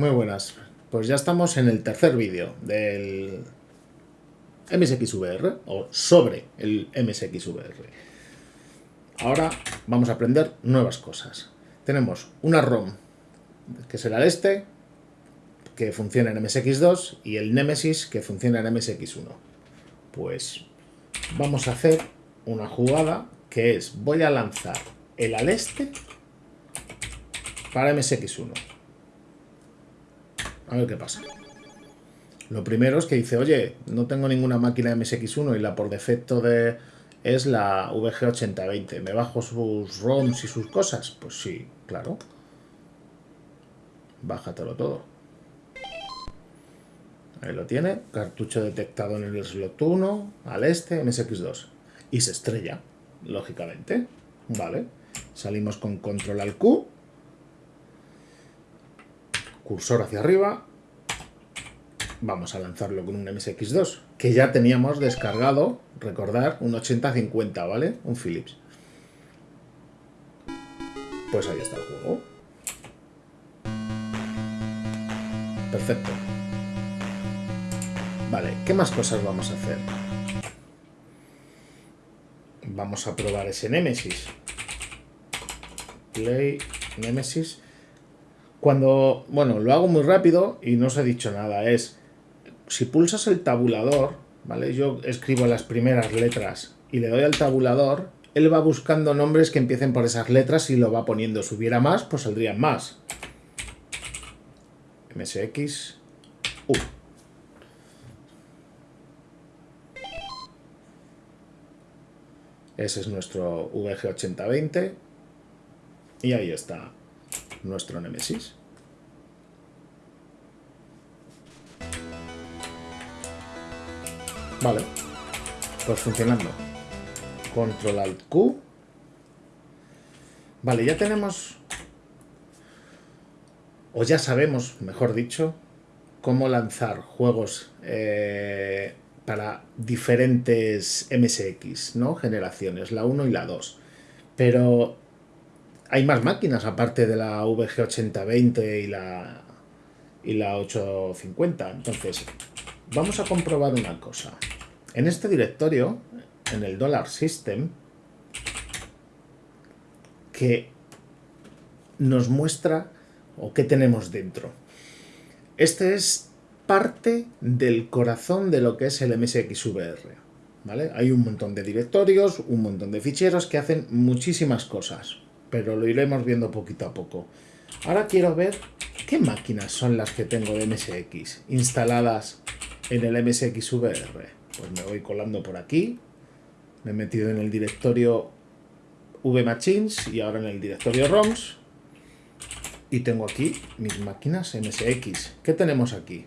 Muy buenas. Pues ya estamos en el tercer vídeo del MSXVR o sobre el MSXVR. Ahora vamos a aprender nuevas cosas. Tenemos una ROM, que será el este, que funciona en MSX2 y el Nemesis que funciona en MSX1. Pues vamos a hacer una jugada que es voy a lanzar el al este para MSX1. A ver qué pasa. Lo primero es que dice, oye, no tengo ninguna máquina MSX1 y la por defecto de es la VG8020. ¿Me bajo sus ROMs y sus cosas? Pues sí, claro. Bájatelo todo. Ahí lo tiene. Cartucho detectado en el slot 1, al este, MSX2. Y se estrella, lógicamente. Vale. Salimos con control al Q cursor hacia arriba, vamos a lanzarlo con un MSX2, que ya teníamos descargado, recordar, un 8050, ¿vale? Un Philips. Pues ahí está el juego. Perfecto. Vale, ¿qué más cosas vamos a hacer? Vamos a probar ese Nemesis. Play Nemesis. Cuando, bueno, lo hago muy rápido y no os he dicho nada, es, si pulsas el tabulador, ¿vale? Yo escribo las primeras letras y le doy al tabulador, él va buscando nombres que empiecen por esas letras y lo va poniendo. Si hubiera más, pues saldrían más. MSX U. Ese es nuestro VG8020. Y ahí está nuestro Nemesis. Vale, pues funcionando. Control Alt Q. Vale, ya tenemos, o ya sabemos, mejor dicho, cómo lanzar juegos eh, para diferentes MSX, ¿no? Generaciones, la 1 y la 2. Pero hay más máquinas aparte de la VG8020 y la, y la 850. Entonces, vamos a comprobar una cosa. En este directorio, en el Dollar System, que nos muestra o qué tenemos dentro. Este es parte del corazón de lo que es el MSXVR. ¿vale? Hay un montón de directorios, un montón de ficheros que hacen muchísimas cosas pero lo iremos viendo poquito a poco. Ahora quiero ver qué máquinas son las que tengo de MSX instaladas en el MSX VR. Pues me voy colando por aquí, me he metido en el directorio VMachines y ahora en el directorio ROMs y tengo aquí mis máquinas MSX. ¿Qué tenemos aquí?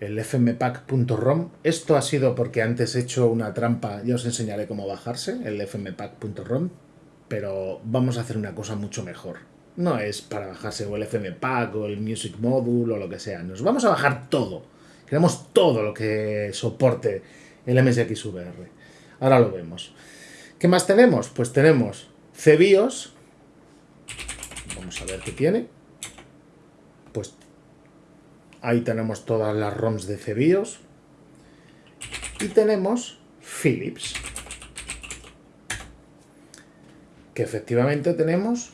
El fmpack.rom. Esto ha sido porque antes he hecho una trampa, ya os enseñaré cómo bajarse, el fmpack.rom pero vamos a hacer una cosa mucho mejor. No es para bajarse o el FM Pack o el Music Module o lo que sea. Nos vamos a bajar todo. Queremos todo lo que soporte el MSX VR. Ahora lo vemos. ¿Qué más tenemos? Pues tenemos CBIOS. Vamos a ver qué tiene. Pues ahí tenemos todas las ROMs de CBIOS. Y tenemos Philips que efectivamente tenemos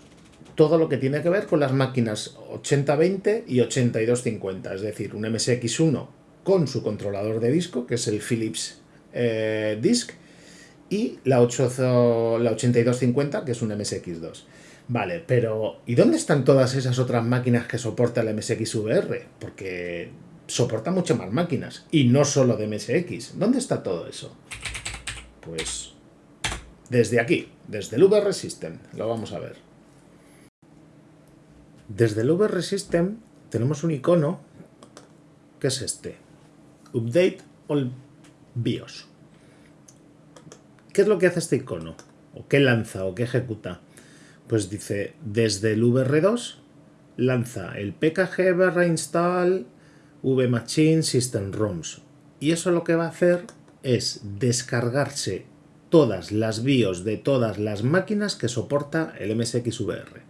todo lo que tiene que ver con las máquinas 8020 y 8250, es decir, un MSX1 con su controlador de disco, que es el Philips eh, Disk, y la, 8, la 8250, que es un MSX2. Vale, pero ¿y dónde están todas esas otras máquinas que soporta el MSX VR? Porque soporta muchas más máquinas, y no solo de MSX. ¿Dónde está todo eso? Pues desde aquí, desde el VR System, lo vamos a ver. Desde el VR System tenemos un icono que es este. Update All BIOS. ¿Qué es lo que hace este icono? ¿O qué lanza o qué ejecuta? Pues dice, desde el VR2 lanza el pkg barra install vmachine system ROMs. Y eso lo que va a hacer es descargarse todas las BIOS de todas las máquinas que soporta el MSX VR.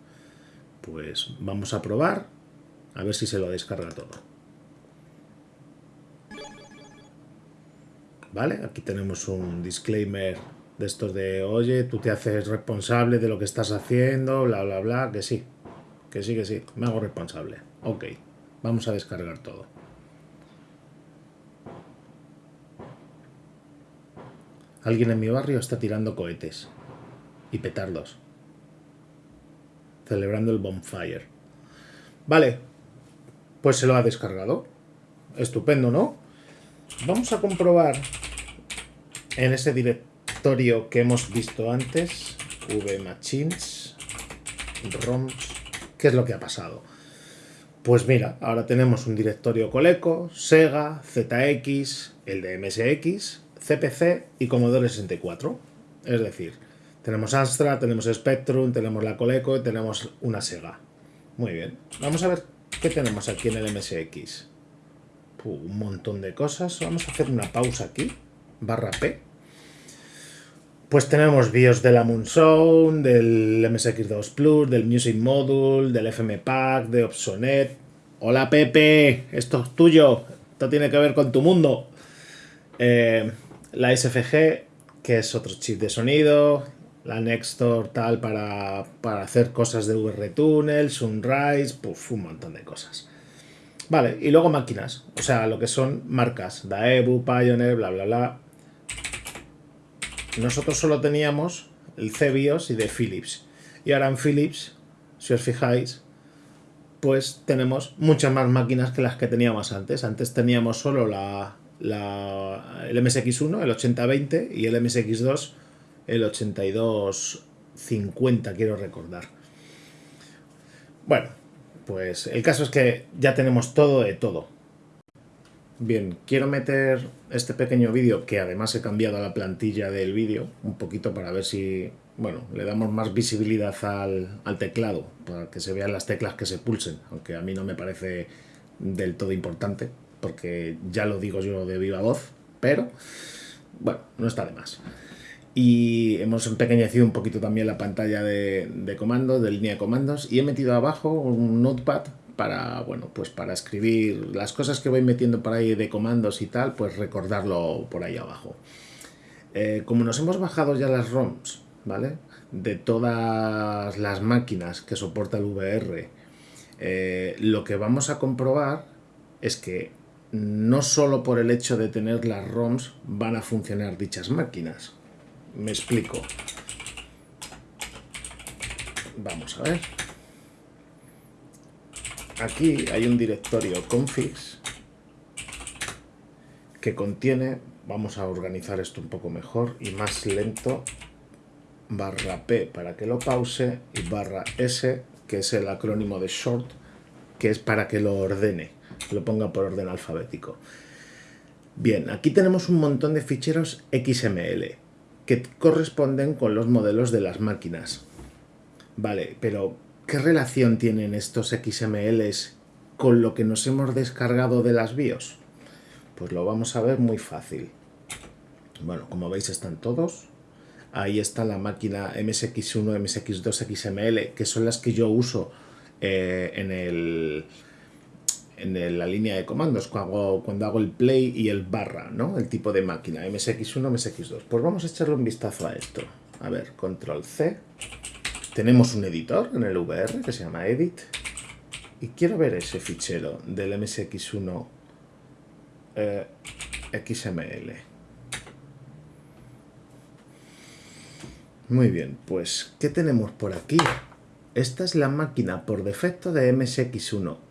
Pues vamos a probar A ver si se lo descarga todo. ¿Vale? Aquí tenemos un disclaimer de estos de, oye, tú te haces responsable de lo que estás haciendo, bla, bla, bla, que sí, que sí, que sí, me hago responsable. Ok, vamos a descargar todo. Alguien en mi barrio está tirando cohetes y petardos, celebrando el bonfire. Vale, pues se lo ha descargado. Estupendo, ¿no? Vamos a comprobar en ese directorio que hemos visto antes, vmachines, roms, qué es lo que ha pasado. Pues mira, ahora tenemos un directorio Coleco, Sega, ZX, el de MSX, CPC y Commodore 64. Es decir, tenemos Astra, tenemos Spectrum, tenemos la Coleco y tenemos una Sega. Muy bien. Vamos a ver qué tenemos aquí en el MSX. un montón de cosas. Vamos a hacer una pausa aquí. Barra P. Pues tenemos BIOS de la Moonzone, del MSX2 Plus, del Music Module, del FM Pack, de Opsonet. Hola Pepe, esto es tuyo. Esto tiene que ver con tu mundo. Eh, la SFG, que es otro chip de sonido, la Nextor tal para, hacer cosas de VR-Tunnel, Sunrise, puff, un montón de cosas. Vale, y luego máquinas, o sea, lo que son marcas, Daewoo, Pioneer, bla, bla, bla. Nosotros solo teníamos el CBIOS y de Philips. Y ahora en Philips, si os fijáis, pues tenemos muchas más máquinas que las que teníamos antes. Antes teníamos solo la, la, el MSX1, el 8020 y el MSX2, el 8250, quiero recordar. Bueno, pues el caso es que ya tenemos todo de todo. Bien, quiero meter este pequeño vídeo, que además he cambiado la plantilla del vídeo, un poquito para ver si, bueno, le damos más visibilidad al, al teclado, para que se vean las teclas que se pulsen, aunque a mí no me parece del todo importante, porque ya lo digo yo de viva voz, pero bueno, no está de más. Y hemos empequeñecido un poquito también la pantalla de, de comandos, de línea de comandos, y he metido abajo un notepad para, bueno, pues para escribir las cosas que voy metiendo por ahí de comandos y tal, pues recordarlo por ahí abajo. Eh, como nos hemos bajado ya las ROMs, ¿vale? De todas las máquinas que soporta el VR, eh, lo que vamos a comprobar es que no solo por el hecho de tener las ROMs van a funcionar dichas máquinas. Me explico. Vamos a ver. Aquí hay un directorio configs que contiene, vamos a organizar esto un poco mejor y más lento, barra P para que lo pause y barra S, que es el acrónimo de short, que es para que lo ordene lo ponga por orden alfabético. Bien, aquí tenemos un montón de ficheros XML que corresponden con los modelos de las máquinas. Vale, pero ¿qué relación tienen estos XMLs con lo que nos hemos descargado de las BIOS? Pues lo vamos a ver muy fácil. Bueno, como veis están todos. Ahí está la máquina MSX1, MSX2 XML, que son las que yo uso eh, en el en la línea de comandos cuando hago, el play y el barra, ¿no? El tipo de máquina, MSX1, MSX2. Pues vamos a echarle un vistazo a esto. A ver, control C. Tenemos un editor en el VR que se llama edit. Y quiero ver ese fichero del MSX1 eh, XML. Muy bien, pues, ¿qué tenemos por aquí? Esta es la máquina por defecto de MSX1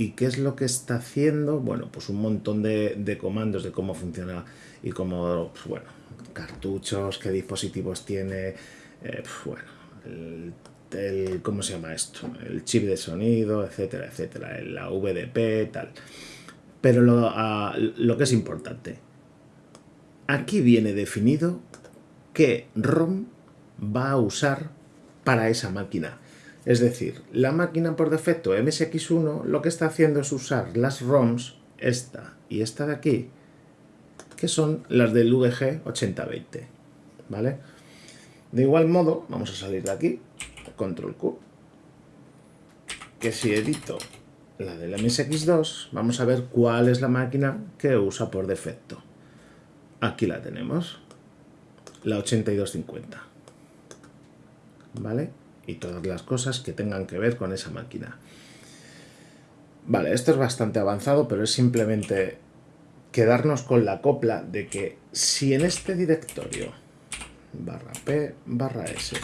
¿Y qué es lo que está haciendo? Bueno, pues un montón de, comandos de cómo funciona y cómo, pues bueno, cartuchos, qué dispositivos tiene, eh, pues bueno, el, ¿cómo se llama esto? El chip de sonido, etcétera, etcétera, la VDP, tal. Pero lo, ah, lo que es importante, aquí viene definido qué ROM va a usar para esa máquina. Es decir, la máquina por defecto MSX1 lo que está haciendo es usar las ROMs, esta y esta de aquí, que son las del VG 8020. ¿Vale? De igual modo, vamos a salir de aquí, control Q. que si edito la del MSX2, vamos a ver cuál es la máquina que usa por defecto. Aquí la tenemos, la 8250. ¿Vale? Y todas las cosas que tengan que ver con esa máquina. Vale, esto es bastante avanzado, pero es simplemente quedarnos con la copla de que si en este directorio barra P barra S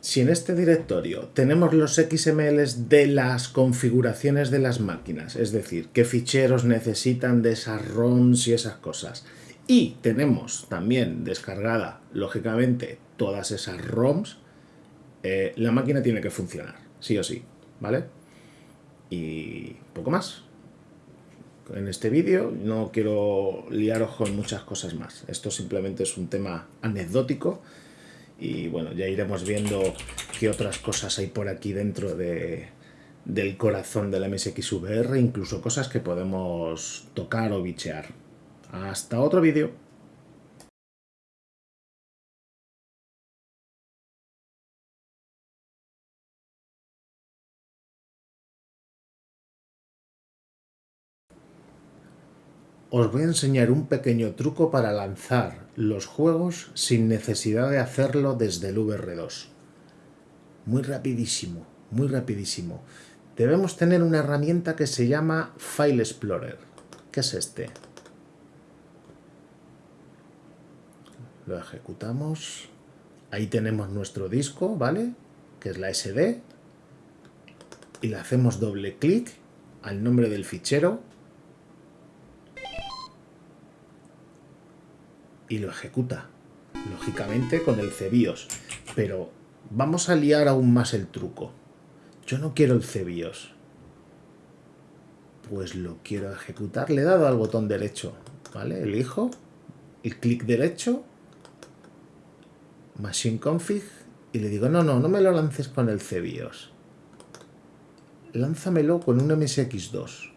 si en este directorio tenemos los XMLs de las configuraciones de las máquinas, es decir, qué ficheros necesitan de esas ROMs y esas cosas, y tenemos también descargada, lógicamente, todas esas ROMs, eh, la máquina tiene que funcionar, sí o sí, ¿vale? Y poco más. En este vídeo no quiero liaros con muchas cosas más. Esto simplemente es un tema anecdótico y bueno, ya iremos viendo qué otras cosas hay por aquí dentro de, del corazón del MSXVR, incluso cosas que podemos tocar o bichear. Hasta otro vídeo. Os voy a enseñar un pequeño truco para lanzar los juegos sin necesidad de hacerlo desde el VR2. Muy rapidísimo, muy rapidísimo. Debemos tener una herramienta que se llama File Explorer. ¿Qué es este? Lo ejecutamos. Ahí tenemos nuestro disco, ¿vale? Que es la SD. Y le hacemos doble clic al nombre del fichero y lo ejecuta, lógicamente con el CBIOS. Pero vamos a liar aún más el truco. Yo no quiero el CBIOS. Pues lo quiero ejecutar. Le he dado al botón derecho, ¿vale? Elijo el clic derecho, Machine Config, y le digo, no, no, no me lo lances con el CBIOS. Lánzamelo con un MSX2.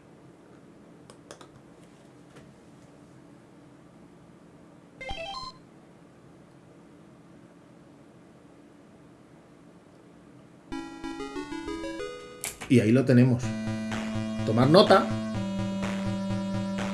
Y ahí lo tenemos. Tomar nota